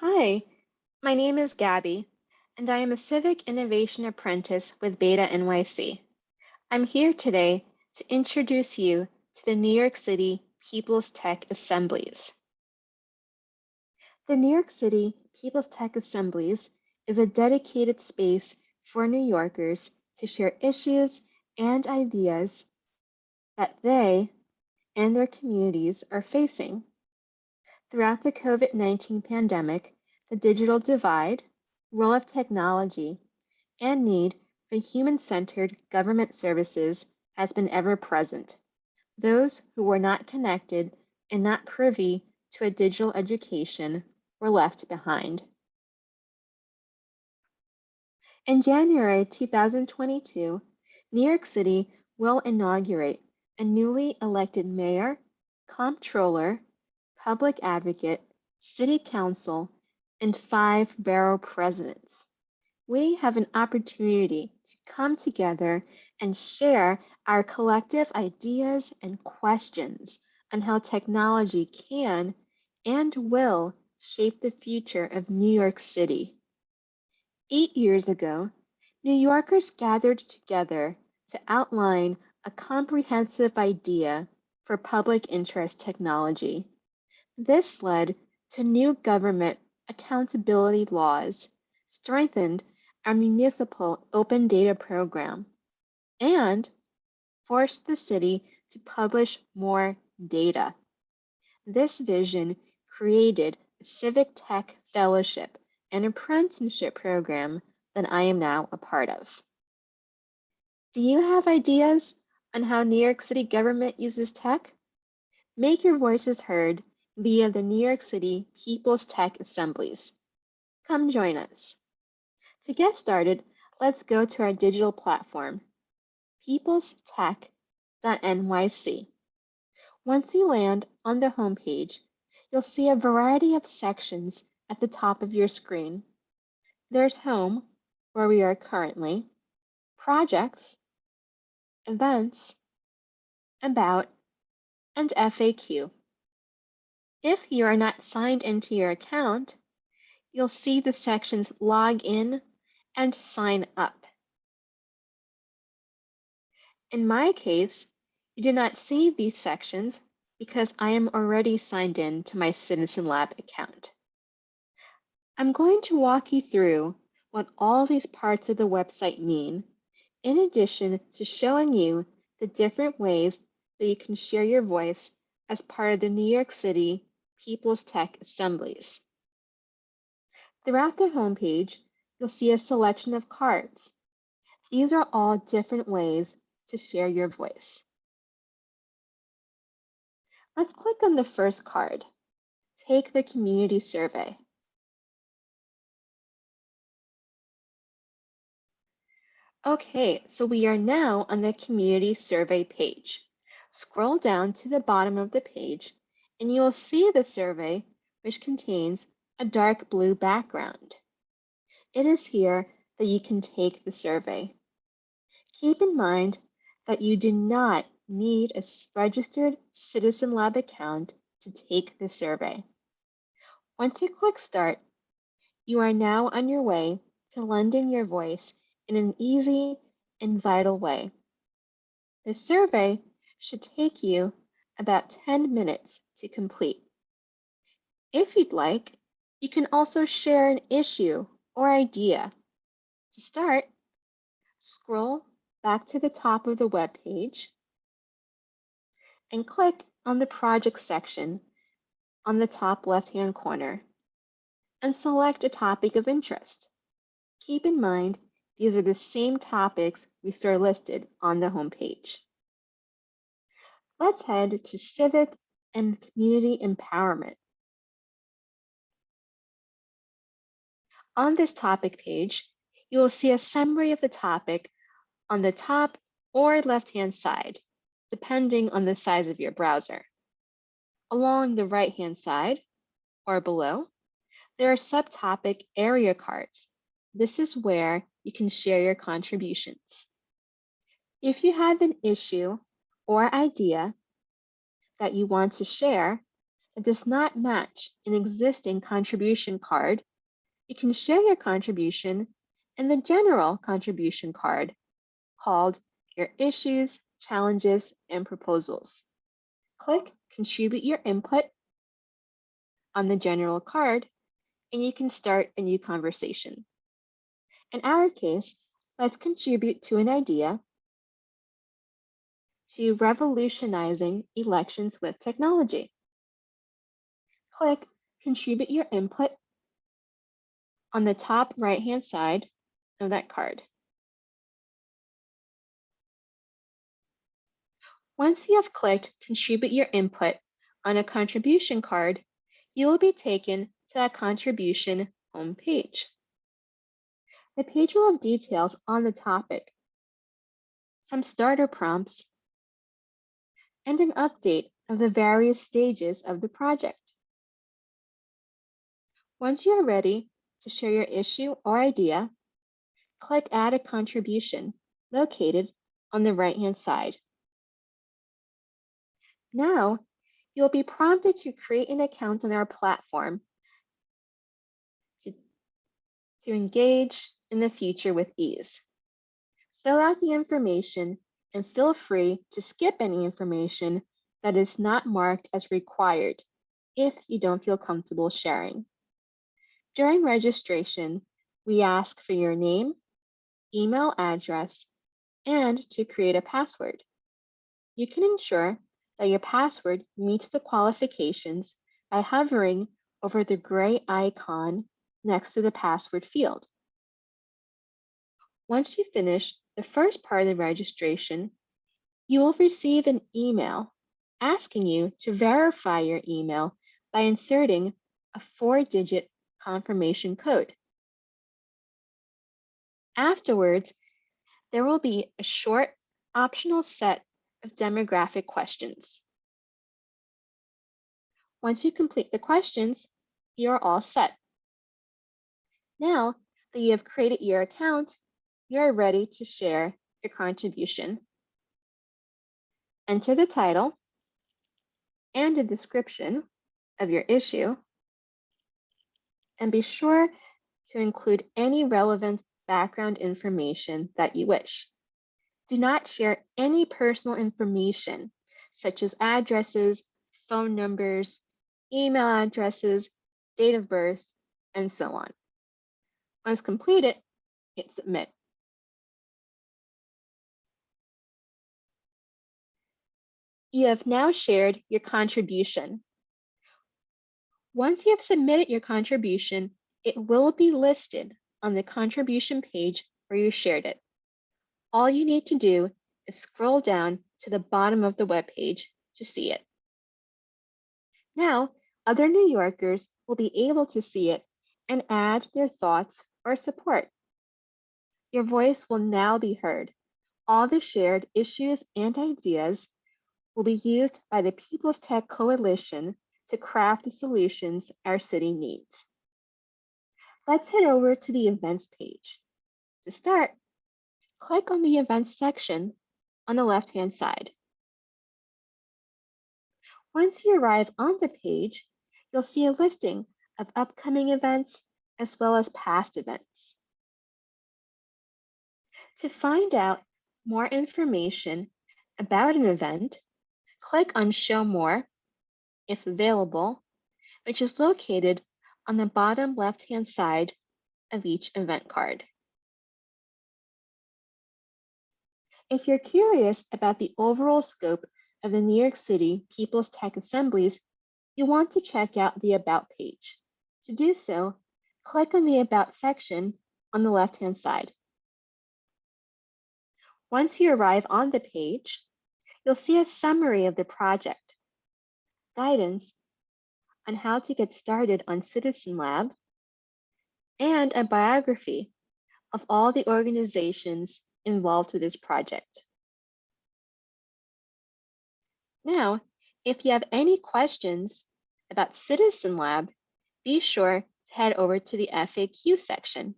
Hi, my name is Gabby, and I am a Civic Innovation Apprentice with Beta NYC. I'm here today to introduce you to the New York City People's Tech Assemblies. The New York City People's Tech Assemblies is a dedicated space for New Yorkers to share issues and ideas that they and their communities are facing. Throughout the COVID 19 pandemic, the digital divide, role of technology, and need for human centered government services has been ever present. Those who were not connected and not privy to a digital education were left behind. In January 2022, New York City will inaugurate a newly elected mayor, comptroller, public advocate, city council, and five borough presidents. We have an opportunity to come together and share our collective ideas and questions on how technology can and will shape the future of New York City. Eight years ago, New Yorkers gathered together to outline a comprehensive idea for public interest technology. This led to new government accountability laws, strengthened our municipal open data program, and forced the city to publish more data. This vision created a Civic Tech Fellowship and apprenticeship program that I am now a part of. Do you have ideas on how New York City government uses tech? Make your voices heard via the New York City People's Tech Assemblies. Come join us. To get started, let's go to our digital platform, peoplestech.nyc. Once you land on the homepage, you'll see a variety of sections at the top of your screen. There's Home, where we are currently, Projects, Events, About, and FAQ. If you are not signed into your account, you'll see the sections Log In and Sign Up. In my case, you do not see these sections because I am already signed in to my Citizen Lab account. I'm going to walk you through what all these parts of the website mean, in addition to showing you the different ways that you can share your voice as part of the New York City People's Tech Assemblies. Throughout the homepage, you'll see a selection of cards. These are all different ways to share your voice. Let's click on the first card, Take the Community Survey. Okay, so we are now on the Community Survey page. Scroll down to the bottom of the page and you will see the survey, which contains a dark blue background. It is here that you can take the survey. Keep in mind that you do not need a registered Citizen Lab account to take the survey. Once you click Start, you are now on your way to lending your voice in an easy and vital way. The survey should take you about 10 minutes to complete. If you'd like, you can also share an issue or idea. To start, scroll back to the top of the web page and click on the project section on the top left-hand corner and select a topic of interest. Keep in mind, these are the same topics we saw listed on the homepage. Let's head to civic and community empowerment. On this topic page, you will see a summary of the topic on the top or left-hand side, depending on the size of your browser. Along the right-hand side, or below, there are subtopic area cards. This is where you can share your contributions. If you have an issue or idea that you want to share, that does not match an existing contribution card, you can share your contribution in the general contribution card called your issues, challenges, and proposals. Click contribute your input on the general card and you can start a new conversation. In our case, let's contribute to an idea to revolutionizing elections with technology. Click Contribute Your Input on the top right-hand side of that card. Once you have clicked Contribute Your Input on a contribution card, you will be taken to that contribution homepage. The page will have details on the topic, some starter prompts, and an update of the various stages of the project. Once you are ready to share your issue or idea, click Add a Contribution located on the right-hand side. Now, you'll be prompted to create an account on our platform to, to engage in the future with ease. Fill out the information and feel free to skip any information that is not marked as required if you don't feel comfortable sharing. During registration, we ask for your name, email address, and to create a password. You can ensure that your password meets the qualifications by hovering over the gray icon next to the password field. Once you finish the first part of the registration, you will receive an email asking you to verify your email by inserting a four-digit confirmation code. Afterwards, there will be a short optional set of demographic questions. Once you complete the questions, you're all set. Now that you have created your account, you're ready to share your contribution. Enter the title and a description of your issue, and be sure to include any relevant background information that you wish. Do not share any personal information, such as addresses, phone numbers, email addresses, date of birth, and so on. Once completed, hit submit. You have now shared your contribution. Once you have submitted your contribution, it will be listed on the contribution page where you shared it. All you need to do is scroll down to the bottom of the web page to see it. Now, other New Yorkers will be able to see it and add their thoughts or support. Your voice will now be heard. All the shared issues and ideas will be used by the People's Tech Coalition to craft the solutions our city needs. Let's head over to the events page. To start, click on the events section on the left-hand side. Once you arrive on the page, you'll see a listing of upcoming events as well as past events. To find out more information about an event, click on Show More, if available, which is located on the bottom left-hand side of each event card. If you're curious about the overall scope of the New York City People's Tech Assemblies, you want to check out the About page. To do so, click on the About section on the left-hand side. Once you arrive on the page, you'll see a summary of the project, guidance on how to get started on Citizen Lab, and a biography of all the organizations involved with this project. Now, if you have any questions about Citizen Lab, be sure to head over to the FAQ section,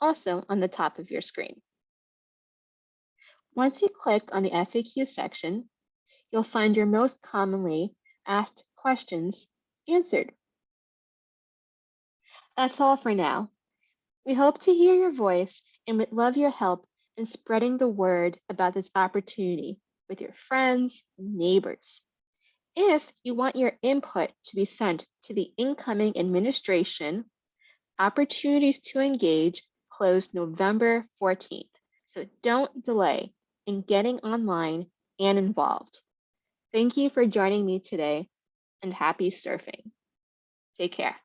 also on the top of your screen. Once you click on the FAQ section, you'll find your most commonly asked questions answered. That's all for now. We hope to hear your voice and would love your help in spreading the word about this opportunity with your friends and neighbors. If you want your input to be sent to the incoming administration, opportunities to engage close November 14th. So don't delay in getting online and involved. Thank you for joining me today and happy surfing. Take care.